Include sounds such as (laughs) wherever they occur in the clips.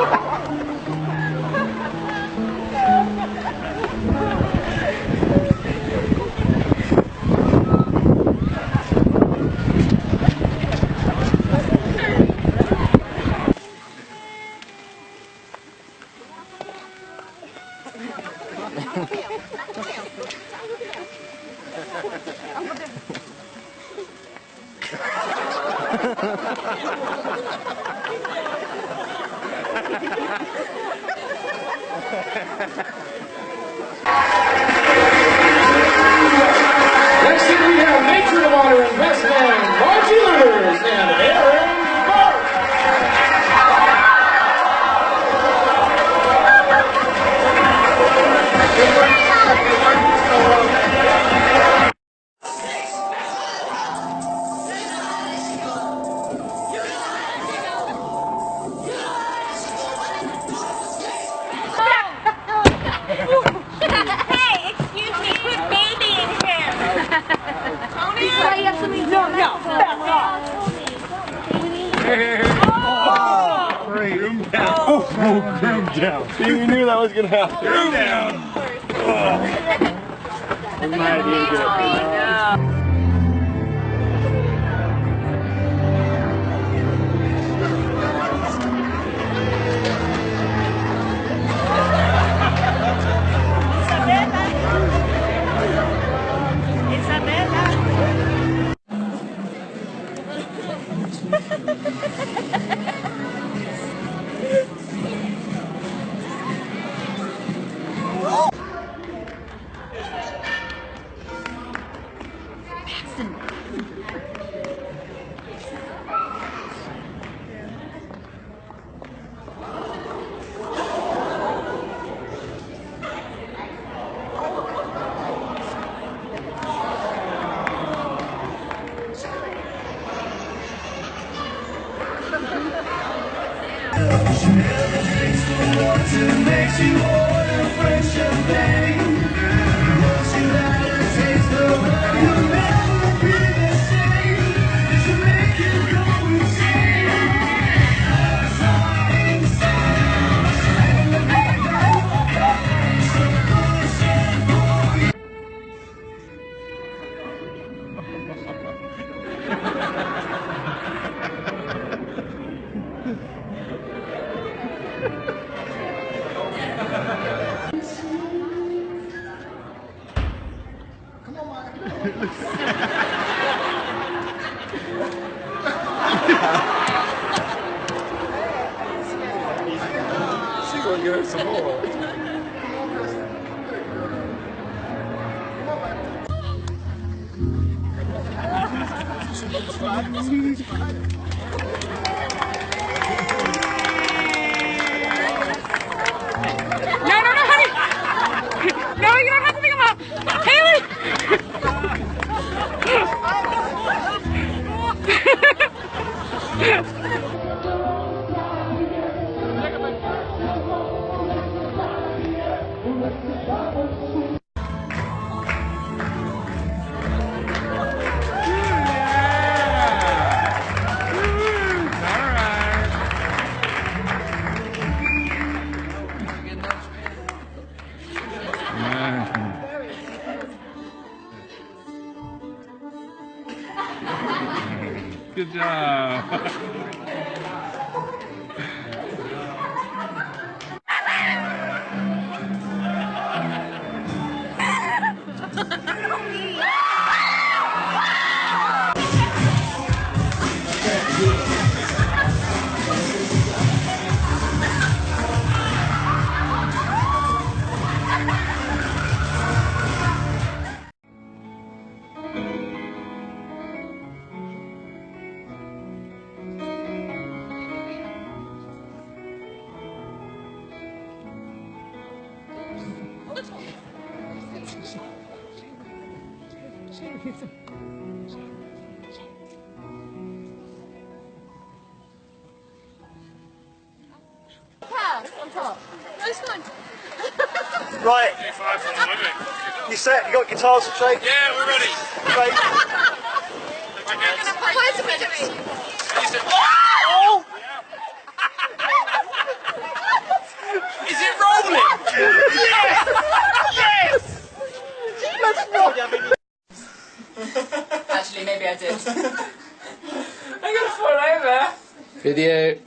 Next Ha ha ha ha! Down. Oh, groom down. You knew that was gonna happen. Groom down. Oh. My oh. (laughs) idea. Listen. She never drinks the you She's gonna give us some more. (laughs) Good job. (laughs) (laughs) Right. You set? You got guitars to shake? Yeah, we're ready. Shake. (laughs) Oh! Is it rolling? (laughs) Actually, maybe I did. (laughs) I'm gonna fall over. Video.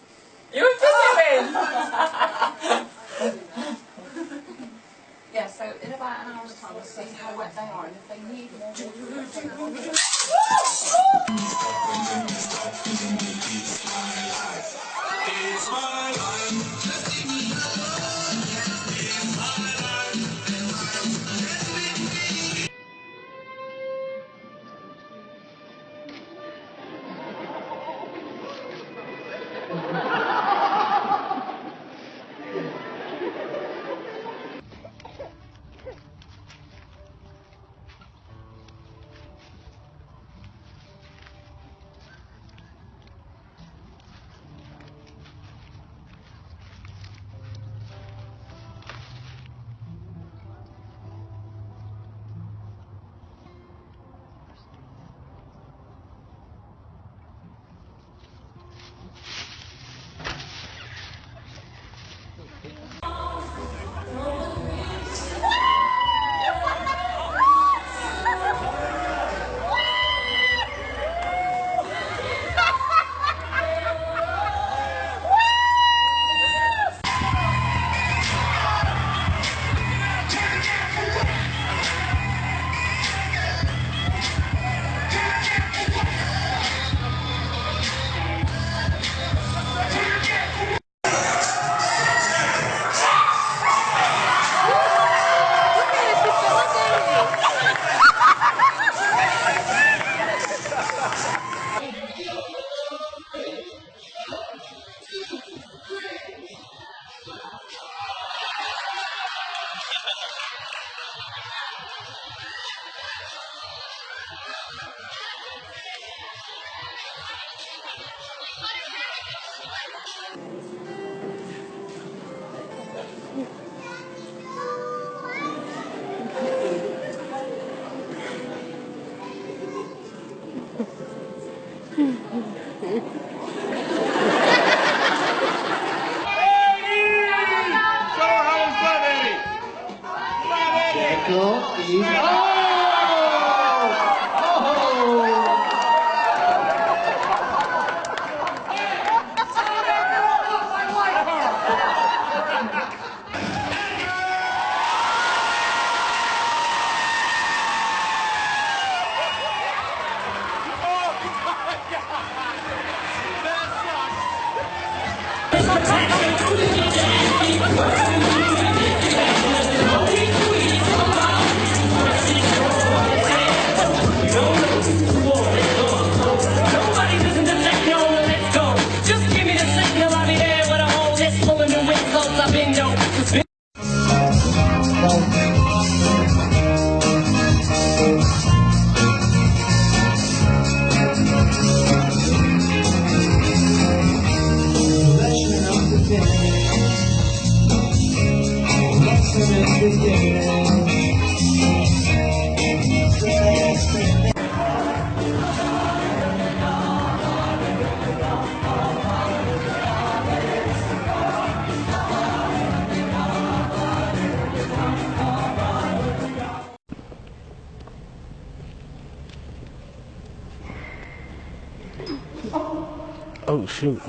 Oh shoot.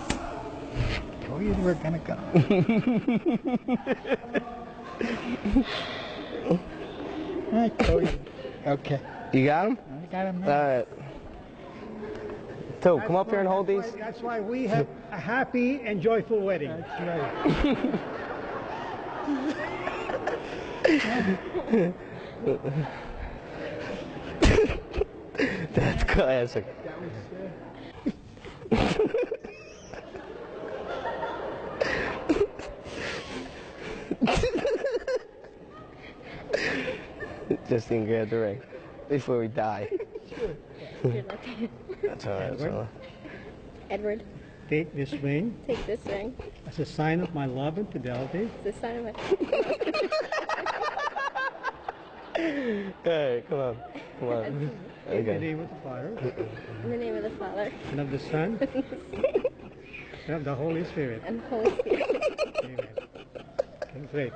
Told you we're gonna go. I told you. Okay. You got him? I got him. All right. Toe, come up here and hold these. That's why we have a happy and joyful wedding. That's right. (laughs) That's classic. (laughs) Just didn't grab the ring before we die. (laughs) That's all right. That's all right. Edward, Take this ring take this ring. as a sign of my love and fidelity. It's a sign of my. (laughs) Hey, come on. Come on. In the name of the Father, In the name of the Father and of the Son, (laughs) and of the Holy Spirit. and Holy Spirit. Amen. And pray.